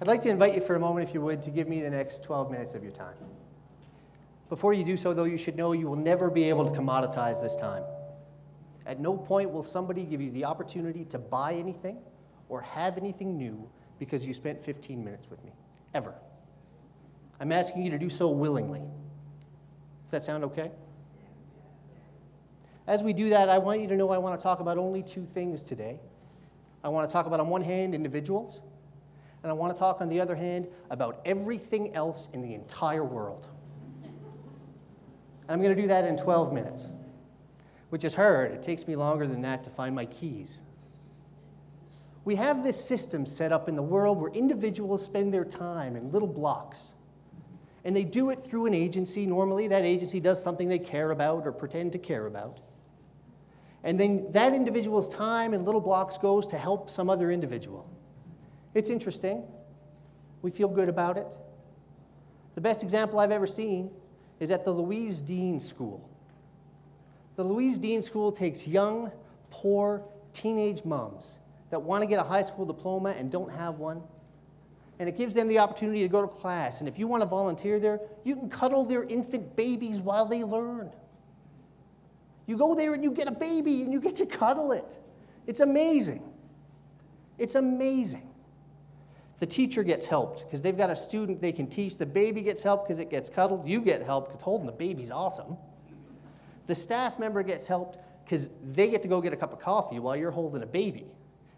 I'd like to invite you for a moment, if you would, to give me the next 12 minutes of your time. Before you do so, though, you should know you will never be able to commoditize this time. At no point will somebody give you the opportunity to buy anything or have anything new because you spent 15 minutes with me, ever. I'm asking you to do so willingly. Does that sound okay? As we do that, I want you to know I want to talk about only two things today. I want to talk about, on one hand, individuals, and I want to talk, on the other hand, about everything else in the entire world. I'm going to do that in 12 minutes, which is hard. It takes me longer than that to find my keys. We have this system set up in the world where individuals spend their time in little blocks. And they do it through an agency. Normally, that agency does something they care about or pretend to care about. And then that individual's time in little blocks goes to help some other individual. It's interesting. We feel good about it. The best example I've ever seen is at the Louise Dean School. The Louise Dean School takes young, poor, teenage moms that want to get a high school diploma and don't have one. And it gives them the opportunity to go to class. And if you want to volunteer there, you can cuddle their infant babies while they learn. You go there and you get a baby and you get to cuddle it. It's amazing. It's amazing. The teacher gets helped because they've got a student they can teach. The baby gets helped because it gets cuddled. You get helped because holding the baby's awesome. The staff member gets helped because they get to go get a cup of coffee while you're holding a baby.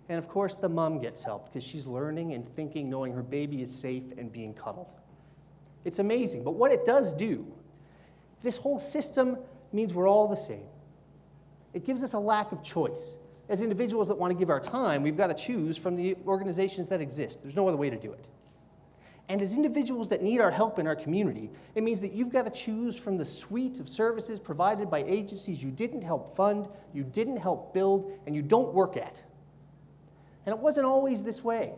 And of course, the mom gets helped because she's learning and thinking, knowing her baby is safe and being cuddled. It's amazing. But what it does do, this whole system means we're all the same. It gives us a lack of choice. As individuals that want to give our time, we've got to choose from the organizations that exist. There's no other way to do it. And as individuals that need our help in our community, it means that you've got to choose from the suite of services provided by agencies you didn't help fund, you didn't help build, and you don't work at. And it wasn't always this way.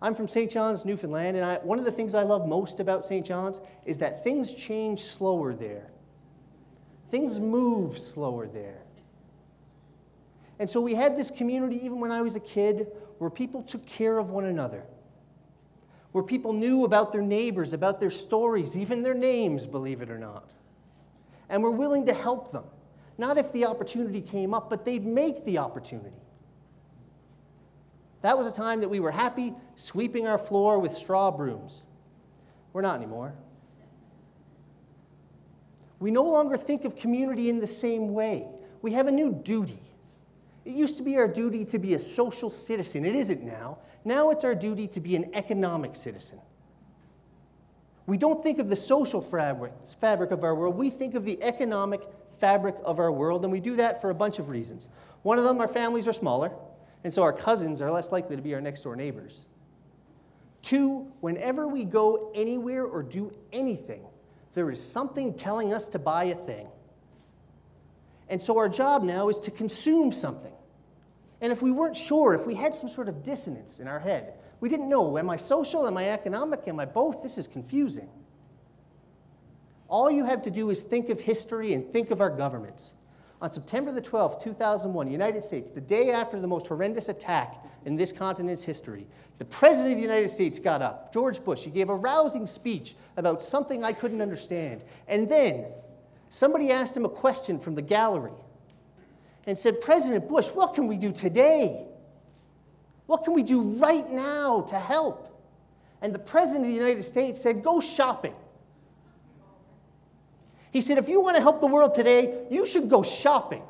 I'm from St. John's, Newfoundland, and I, one of the things I love most about St. John's is that things change slower there. Things move slower there. And so we had this community, even when I was a kid, where people took care of one another, where people knew about their neighbors, about their stories, even their names, believe it or not, and were willing to help them. Not if the opportunity came up, but they'd make the opportunity. That was a time that we were happy sweeping our floor with straw brooms. We're not anymore. We no longer think of community in the same way. We have a new duty. It used to be our duty to be a social citizen. It isn't now. Now it's our duty to be an economic citizen. We don't think of the social fabric, of our world. We think of the economic fabric of our world, and we do that for a bunch of reasons. One of them, our families are smaller, and so our cousins are less likely to be our next door neighbors. Two, whenever we go anywhere or do anything, there is something telling us to buy a thing. And so our job now is to consume something. And if we weren't sure, if we had some sort of dissonance in our head, we didn't know, am I social, am I economic, am I both? This is confusing. All you have to do is think of history and think of our governments. On September the 12th, 2001, United States, the day after the most horrendous attack in this continent's history, the President of the United States got up, George Bush. He gave a rousing speech about something I couldn't understand. And then somebody asked him a question from the gallery and said, President Bush, what can we do today? What can we do right now to help? And the President of the United States said, Go shopping. He said, if you want to help the world today, you should go shopping.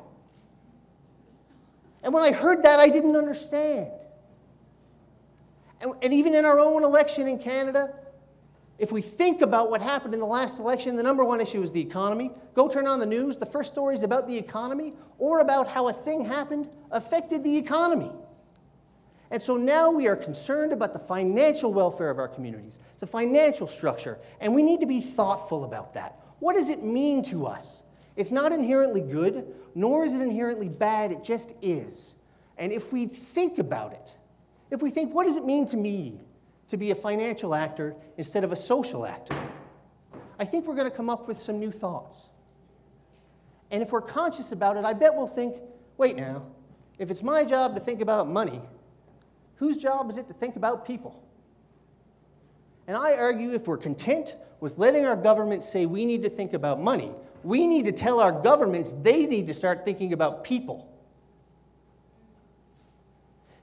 And when I heard that, I didn't understand. And, and, even in our own election in Canada, if we think about what happened in the last election, the number one issue is the economy. Go turn on the news, the first story is about the economy or about how a thing happened affected the economy. And so now we are concerned about the financial welfare of our communities, the financial structure, and we need to be thoughtful about that. What does it mean to us? It's not inherently good, nor is it inherently bad, it just is. And if we think about it, if we think, what does it mean to me to be a financial actor instead of a social actor? I think we're going to come up with some new thoughts. And if we're conscious about it, I bet we'll think, wait now, if it's my job to think about money, whose job is it to think about people? And I argue if we're content with letting our government say we need to think about money, we need to tell our governments they need to start thinking about people.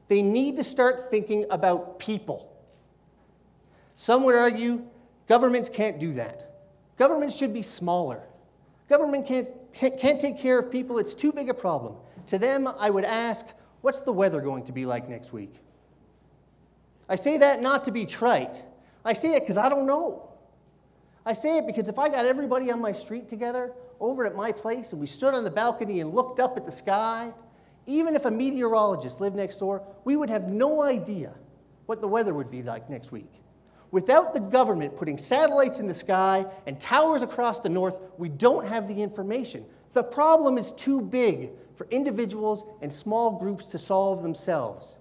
They need to start thinking about people. Some would argue governments can't do that. Governments should be smaller. Government can't, can't take care of people, it's too big a problem. To them, I would ask, what's the weather going to be like next week? I say that not to be trite. I say it because I don't know. I say it because if I got everybody on my street together over at my place and we stood on the balcony and looked up at the sky, even if a meteorologist lived next door, we would have no idea what the weather would be like next week. Without the government putting satellites in the sky and towers across the north, we don't have the information. The problem is too big for individuals and small groups to solve themselves.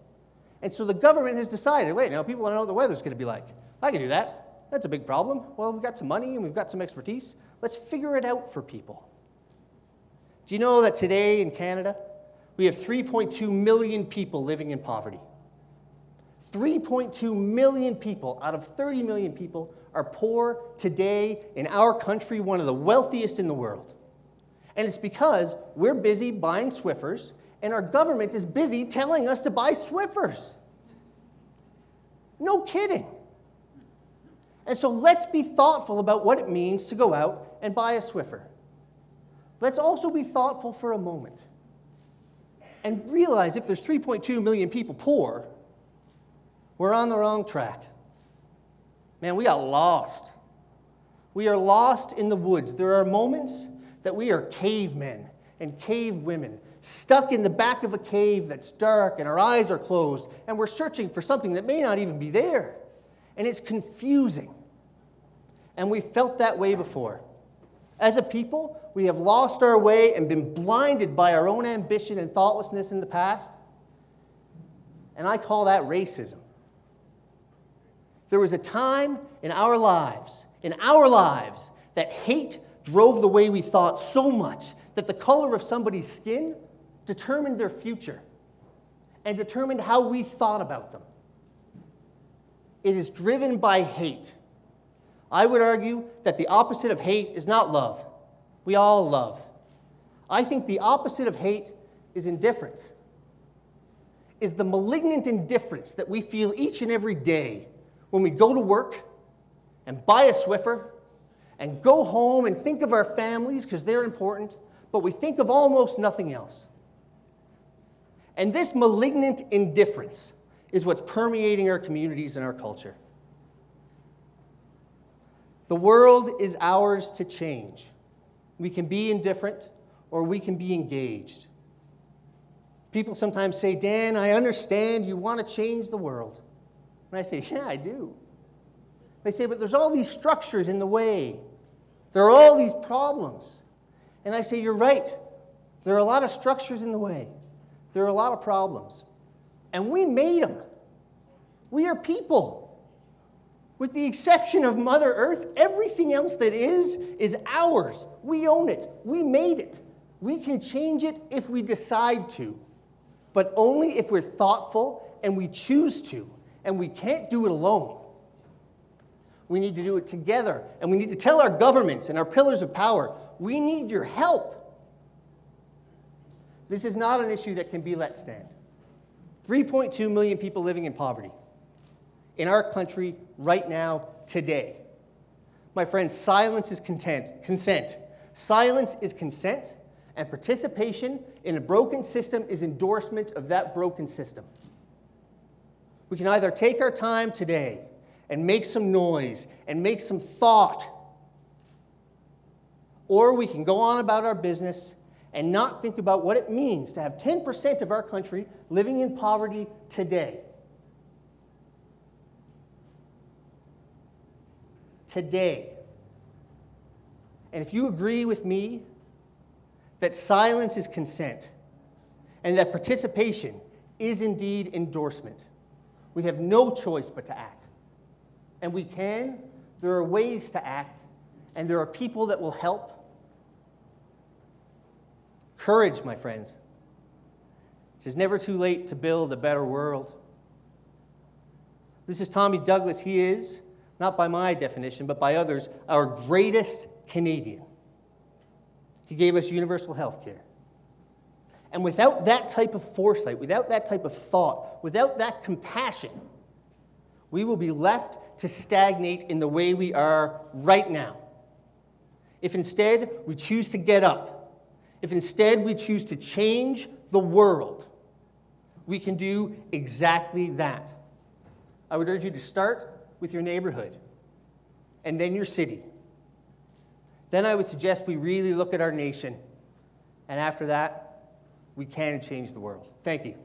And so the government has decided wait, now people want to know what the weather's going to be like. I can do that. That's a big problem. Well, we've got some money and we've got some expertise. Let's figure it out for people. Do you know that today in Canada, we have 3.2 million people living in poverty? 3.2 million people out of 30 million people are poor today in our country, one of the wealthiest in the world. And it's because we're busy buying Swiffers and our government is busy telling us to buy Swiffers. No kidding. And so let's be thoughtful about what it means to go out and buy a Swiffer. Let's also be thoughtful for a moment and realize if there's 3.2 million people poor, we're on the wrong track. Man, we got lost. We are lost in the woods. There are moments that we are cavemen and cave women, stuck in the back of a cave that's dark and our eyes are closed, and we're searching for something that may not even be there. And it's confusing. And we felt that way before. As a people, we have lost our way and been blinded by our own ambition and thoughtlessness in the past. And I call that racism. There was a time in our lives, in our lives, that hate drove the way we thought so much that the color of somebody's skin determined their future and determined how we thought about them. It is driven by hate. I would argue that the opposite of hate is not love. We all love. I think the opposite of hate is indifference, is the malignant indifference that we feel each and every day when we go to work and buy a Swiffer and go home and think of our families because they're important, but we think of almost nothing else. And this malignant indifference is what's permeating our communities and our culture. The world is ours to change. We can be indifferent or we can be engaged. People sometimes say, Dan, I understand you want to change the world. And I say, Yeah, I do. They say, But there's all these structures in the way, there are all these problems. And I say, You're right. There are a lot of structures in the way, there are a lot of problems. And we made them. We are people. With the exception of Mother Earth, everything else that is, is ours. We own it. We made it. We can change it if we decide to, but only if we're thoughtful and we choose to, and we can't do it alone. We need to do it together, and we need to tell our governments and our pillars of power we need your help. This is not an issue that can be let stand. 3.2 million people living in poverty in our country right now, today. My friends, silence is content, consent. Silence is consent, and participation in a broken system is endorsement of that broken system. We can either take our time today and make some noise and make some thought, or we can go on about our business and not think about what it means to have 10% of our country living in poverty today. today. And if you agree with me that silence is consent and that participation is indeed endorsement, we have no choice but to act. And we can, there are ways to act, and there are people that will help. Courage, my friends. It is never too late to build a better world. This is Tommy Douglas. He is not by my definition, but by others, our greatest Canadian. He gave us universal health care. And without that type of foresight, without that type of thought, without that compassion, we will be left to stagnate in the way we are right now. If instead we choose to get up, if instead we choose to change the world, we can do exactly that. I would urge you to start with your neighborhood and then your city. Then I would suggest we really look at our nation. And after that, we can change the world. Thank you.